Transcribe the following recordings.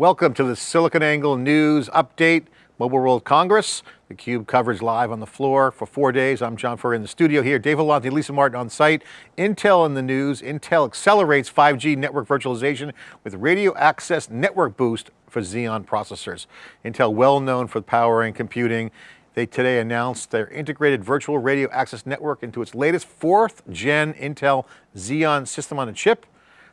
Welcome to the SiliconANGLE News Update, Mobile World Congress. The Cube coverage live on the floor for four days. I'm John Furrier in the studio here. Dave Vellante, Lisa Martin on site. Intel in the news. Intel accelerates 5G network virtualization with radio access network boost for Xeon processors. Intel well known for power and computing. They today announced their integrated virtual radio access network into its latest fourth gen Intel Xeon system on a chip.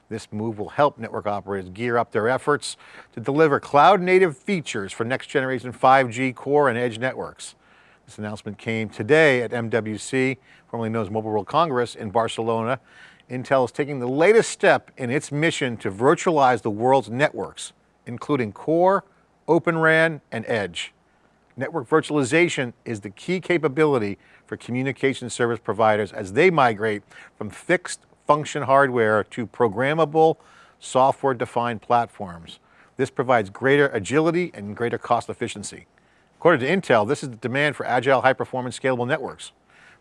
This move will help network operators gear up their efforts to deliver cloud native features for next generation 5G core and edge networks. This announcement came today at MWC, formerly known as Mobile World Congress in Barcelona. Intel is taking the latest step in its mission to virtualize the world's networks, including core, Open RAN, and edge. Network virtualization is the key capability for communication service providers as they migrate from fixed function hardware to programmable software-defined platforms. This provides greater agility and greater cost efficiency. According to Intel, this is the demand for agile, high-performance, scalable networks,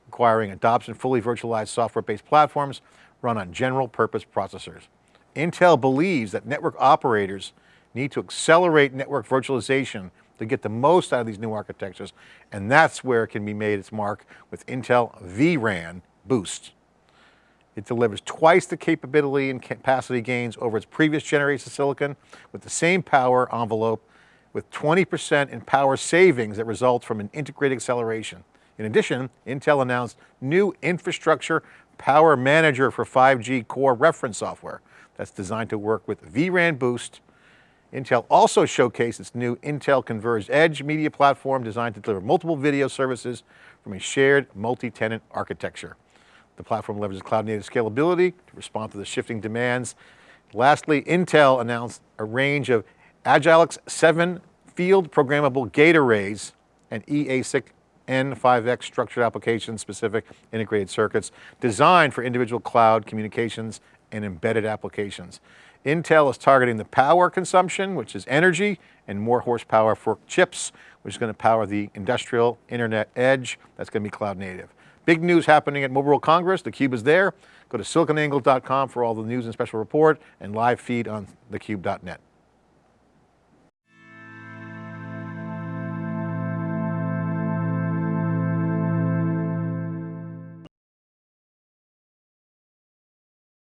requiring adoption fully virtualized software-based platforms run on general purpose processors. Intel believes that network operators need to accelerate network virtualization to get the most out of these new architectures, and that's where it can be made its mark with Intel vRAN Boost. It delivers twice the capability and capacity gains over its previous generation of silicon with the same power envelope with 20% in power savings that results from an integrated acceleration. In addition, Intel announced new infrastructure power manager for 5G core reference software that's designed to work with vRAN Boost. Intel also showcased its new Intel Converged Edge media platform designed to deliver multiple video services from a shared multi-tenant architecture. The platform leverages cloud native scalability to respond to the shifting demands. Lastly, Intel announced a range of Agilex 7 field programmable gate arrays and eASIC N5X structured application specific integrated circuits designed for individual cloud communications and embedded applications. Intel is targeting the power consumption, which is energy, and more horsepower for chips, which is going to power the industrial internet edge, that's going to be cloud native. Big news happening at Mobile World Congress. theCUBE is there. Go to siliconangle.com for all the news and special report and live feed on thecube.net.